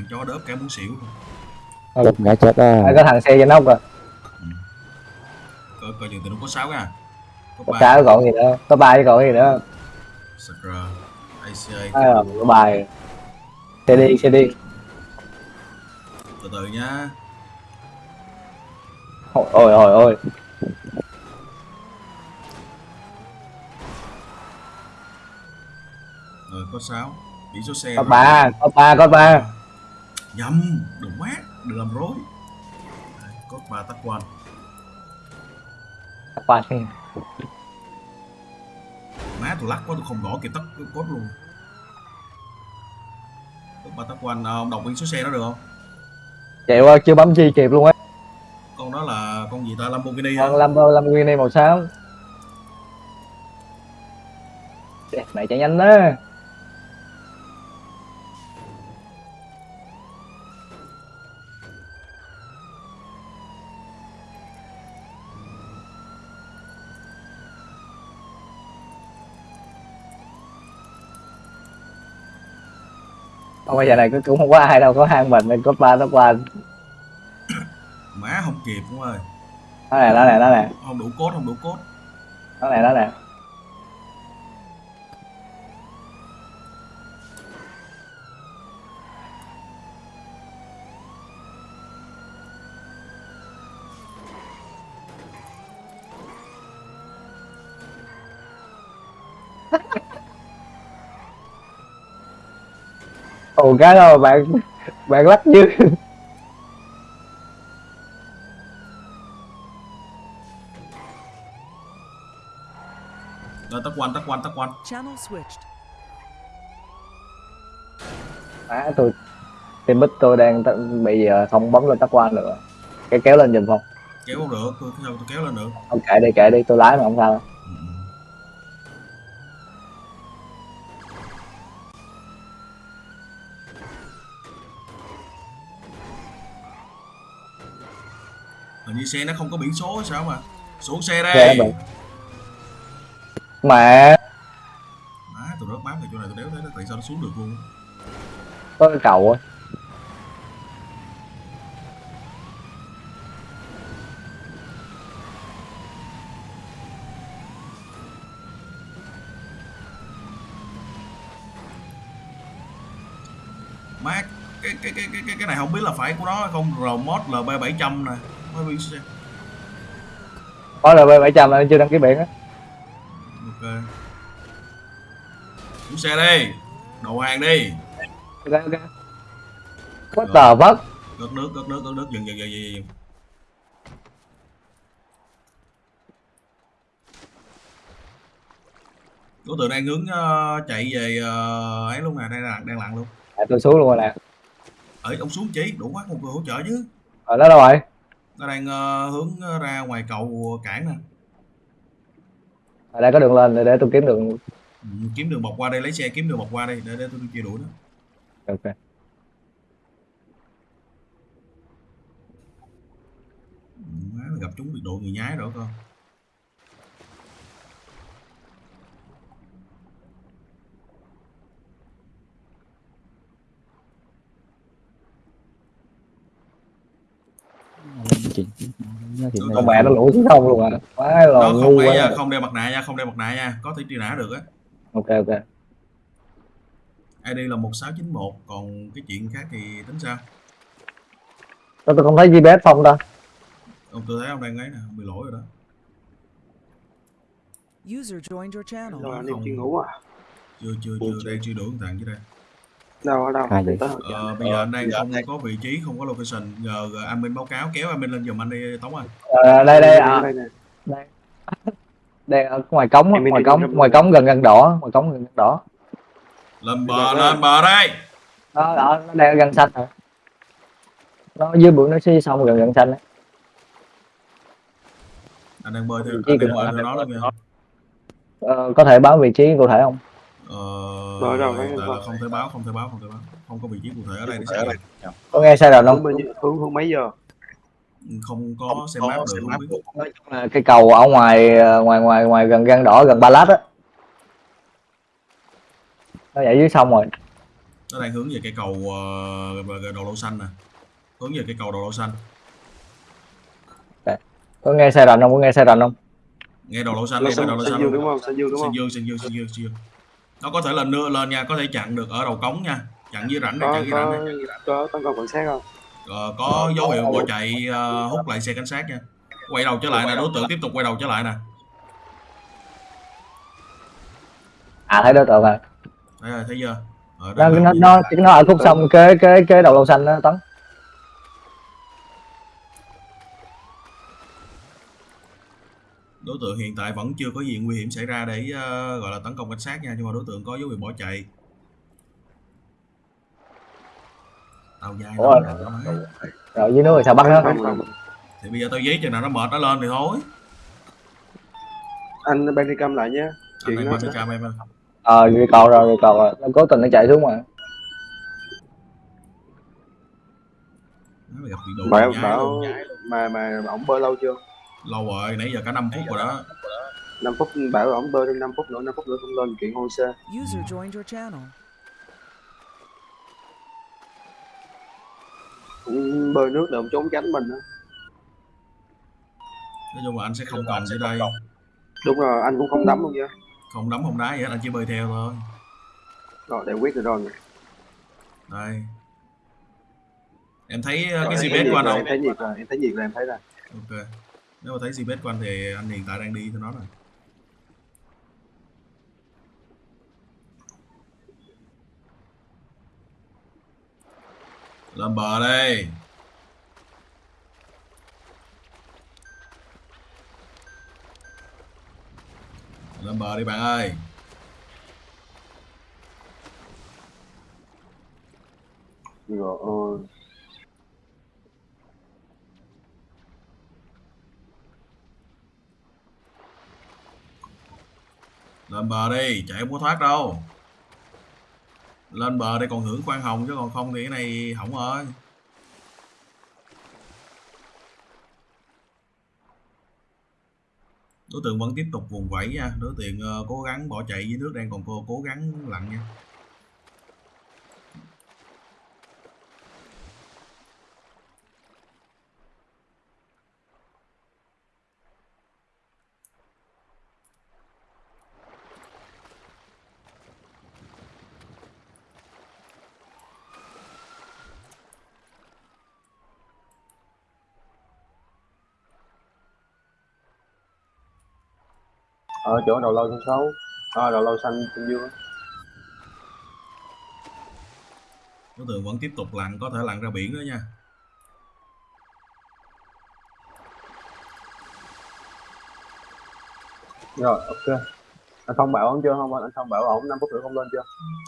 thằng chó đớp cái muốn xỉu Nó lục ngã chết á. à, có thằng xe trên nóc rồi. Coi coi chừng tụi nó có sáu nha. Có có sáu còn gì nữa. Có ba chứ còn gì nữa. Sakura ACA à, có bài xe đi xe đi. Từ từ nha. Ôi ôi ôi ôi. Rồi có sáu biển số xe có ba có ba có ba nhầm đừng quát đừng làm rối. Đấy, có ba tắc quan ba má tôi lắc quá tôi không gõ kịp tắt cốt luôn. Có ba tắc quan à, ông đọc biển số xe đó được không? Chạy qua chưa bấm chi kịp luôn á. Con đó là con gì ta? Lamborghini con Lambo Lamborghini màu xám. Mày chạy nhanh đó Không bây giờ này cũng không có ai đâu, có hai mình nên có ba nó qua. má không kịp đúng ơi Đó nè, đó nè, đó nè, không đủ cốt không đủ cốt đó nè, đó nè. Ồ cái đâu bạn bạn lắc như rồi tắc quan tắc quan tắc quan Channel switched. à, tôi team bích tôi đang t- bị ờ, không bấm lên tắc quan nữa. Cái kéo lên giùm không? Kéo không được tôi sao tôi kéo lên được. Không kệ đi kệ đi tôi lái mà không sao hình như xe nó không có biển số sao mà? Xuống xe đây. Nó bị- mà má tôi rớt bám từ chỗ này tôi đéo thấy nó tại sao nó xuống được luôn. Có cái cầu á. Má cái cái cái cái cái, này không biết là phải của nó hay không. Rmod LB 700 nè mới biển xe có là bảy trăm là chưa đăng ký biển á. Ok. Xuống xe đi. Đầu hàng đi. Ok ok. What the fuck? Cất nước cất nước cất nước. Dừng dừng dừng dừng dừng. Đối tượng đang hướng ờ, chạy về ờ, ấy luôn nè đang lặn đang lặn luôn. À, tôi xuống luôn rồi nè. Ở ông xuống chí đủ quá một người hỗ trợ chứ. Ở đó đâu rồi nó đang ờ, hướng ra ngoài cầu cảng nè. Ở đây có đường lên để, để tôi kiếm đường. Ừ, kiếm đường bọc qua đây lấy xe kiếm đường bọc qua đây để để tôi chia đuổi nó ok. Má gặp chúng biệt đội người nhái rồi con Thì con mẹ nó lũ xuống sông luôn à. Quá nó là không ngu ấy quá. nha, không đeo mặt nạ nha không đeo mặt nạ nha. Có thể truy nã được á. Ok ok. ID là 1691 còn cái chuyện khác thì tính sao? Tôi, tôi không thấy gps không ta. Ông tôi thấy ông đang ấy nè bị lỗi rồi đó. User joined your channel. Rồi anh không. em chưa ngủ à? chưa chưa chưa. Đang truy đuổi thằng chứ đây Đâu ở đâu? Vậy? Chờ. ờ, bây giờ anh đang không có vị trí không có location. Nhờ admin báo cáo kéo admin lên giùm anh đi tống anh ờ, đây đây à, Đây nè. đây. Đây ở ngoài cống á, Em đi ngoài cống ngoài cống gần gần đỏ ngoài cống gần gần đỏ lên bờ lên bờ đây. Đó đó nó đang ở gần xanh rồi. Nó dưới bụi nó xí xong gần gần xanh đấy. Anh đang bơi theo anh đang của bơi anh theo nó luôn nha. Ờ, có thể báo vị trí cụ thể không? Ờ, Đâu, tại bơi là đâu. không thể báo không thể báo không thể báo. Không có vị trí cụ thể ở đây để xác định có nghe sai rồi Hướng, không hướng, hướng mấy giờ? không có xem map được không biết. nói chung là cái cầu ở ngoài ờ, ngoài ngoài ngoài gần gan đỏ gần ba lát á. Nó nhảy dưới sông rồi. Nó đang hướng về cây cầu uh, đầu lâu xanh nè. Hướng về cây cầu đầu lâu xanh. Có nghe xe rành không? Có nghe xe rành không? Nghe đầu lâu xanh nghe xanh đầu lâu xanh xanh dương đúng không? Xanh dương đúng không? Sơn Dương, Sơn Dương, Sơn Dương. Nó có thể là nưa lên nha, có thể chặn được ở đầu cống nha. Chặn dưới rãnh này, Có chặn dưới rãnh có này. có tấn công cảnh sát không? Ờ, có dấu hiệu bỏ chạy ờ, hút lại xe cảnh sát nha. Quay đầu trở lại nè, đối tượng tiếp tục quay đầu trở lại nè. à thấy đối tượng rồi Thấy rồi, thấy chưa? Ờ, nó nó nó nó ở khúc sông kế kế kế đầu lâu xanh đó tấn đối tượng hiện tại vẫn chưa có gì nguy hiểm xảy ra để ờ, gọi là tấn công cảnh sát nha, nhưng mà đối tượng có dấu hiệu bỏ chạy. Tao dai Ủa, nó rồi rồi dưới nước thì sao bắt nó. Thì bây giờ tao giấy chừng nào nó mệt nó lên thì thôi. Anh Bandicam lại nhé. Anh Chuyện qua sẽ- cam em ờ rồi cầu rồi rồi cầu rồi nó cố tình nó chạy xuống mà Nó gặp bị đụng Bảo bảo mà mà ổng bơi lâu chưa? Lâu rồi nãy giờ cả 5 phút rồi đó 5 phút bảo ổng bơi thêm 5 phút nữa, 5 phút nữa không lên kiện hồ sơ. User joined your channel. Cũng bơi nước ổng trốn tránh mình á. nói chung là anh sẽ không còn dưới đây Đúng rồi, anh cũng không đấm luôn nha. không đấm không đá gì hết anh chỉ bơi theo thôi Rồi, để quyết được rồi. đây em thấy cái Rồi, của anh rồi, không Em thấy nhiệt rồi, em thấy nhiệt rồi, em thấy rồi. ok nếu mà thấy gì của anh thì anh hiện tại đang đi theo nó rồi. Lên bờ đây. Lên bờ đi bạn ơi. Rồi, ơi lên bờ đi chạy không có thoát đâu. Lên bờ đây còn hưởng khoan hồng chứ còn không thì cái này hỏng rồi. Đối tượng vẫn tiếp tục vùng vẫy nha. Đối tượng ờ, cố gắng bỏ chạy dưới nước đang còn cố cố gắng lặn nha. Ở chỗ đầu lâu xanh xấu. À, đầu lâu xanh xanh dương. đối tượng vẫn tiếp tục lặn có thể lặn ra biển nữa nha Rồi, ok. Anh thông báo ổng chưa không? Anh thông báo ổng 5 phút nữa không lên chưa?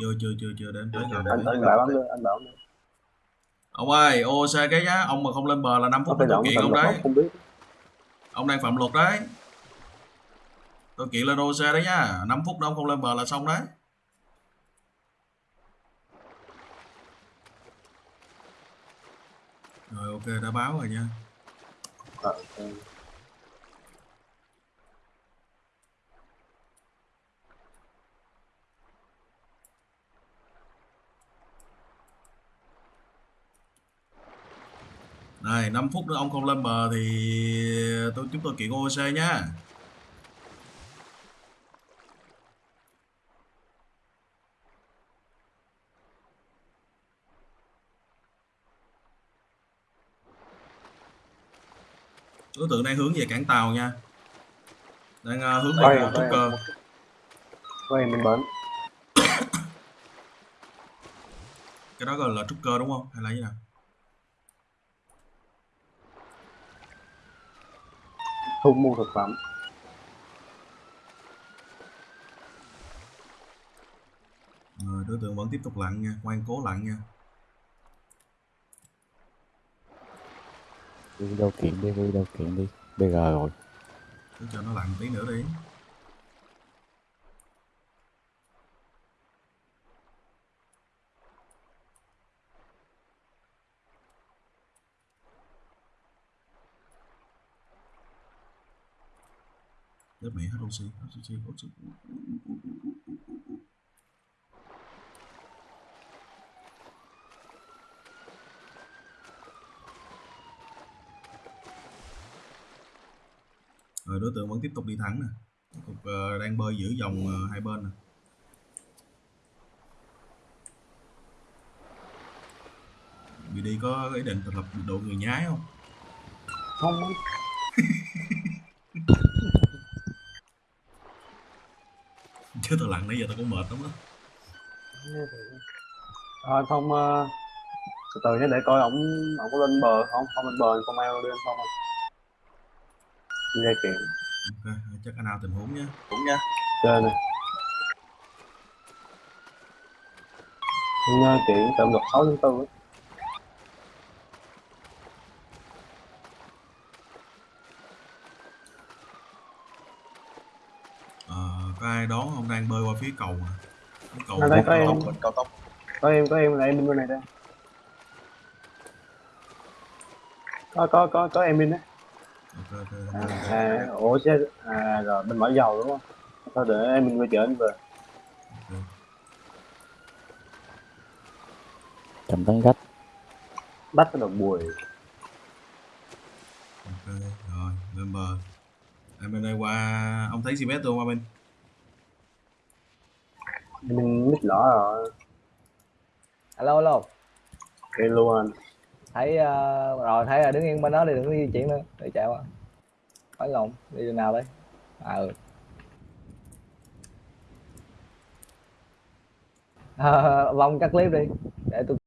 chưa chưa chưa chưa đến tới gần Anh, anh bảo ổng đi, anh bảo ổng đi. ông ơi OC cái giá ông mà không lên bờ là 5 Có phút ổng kiện ông đấy không biết. ông đang phạm luật đấy tôi kiện lên OC đấy nhá. 5 phút đâu không lên bờ là xong đấy. Rồi ok đã báo rồi nha. Ờ, này 5 phút nữa ông không lên bờ thì tôi chúng tôi kiện OC nhá. Đối tượng đang hướng về cảng tàu nha. Đang ờ, hướng về trúc cơ. Quay mình bến. cái đó gọi là trúc cơ đúng không? Hay là gì nào? Thu mua thực phẩm. rồi đối tượng vẫn tiếp tục lặn nha ngoan cố lặn nha đi đâu kiện đi đi đâu kiện đi. Bg rồi. Cứ cho nó lặn tí nữa đi. Lớp mẹ hết oxy, oxy, oxy. Rồi đối tượng vẫn tiếp tục đi thẳng nè. Tục ờ, đang bơi giữ vòng ờ, hai bên nè. BD có ý định thành lập đội người nhái không? Không. Chứ tao lặn nãy giờ tao cũng mệt lắm đó à, không ờ, từ từ nhé để coi ổng ổng có lên bờ không? Không lên bờ mail đi anh không nghe chuyện ok chắc anh nào tình huống nhé. Cũng nha. Chơi nè nghe chuyện tầm được sáu tháng tư ờ, có ai đón không? Đang bơi qua phía cầu nè cái cầu Ở đây có em. cầu tốc. Có em có em là em bên bên này đây. Có có có có em bên đấy à, ok. à. ủa chứ à rồi bên mở dầu đúng không? Thôi để em mình quay chở anh về. Cầm tấn khách. bắt cái đầu bùi. Ok rồi lên bờ em bên đây qua ông thấy cms tôi qua bên mình mít lỏ rồi. Alo alo. Luôn anh. Thấy ờ, rồi thấy là đứng yên bên đó đi đừng có di chuyển nữa. Để chạy qua phải lộn đi đường nào đấy? À ừ. À, vòng cắt clip đi để tôi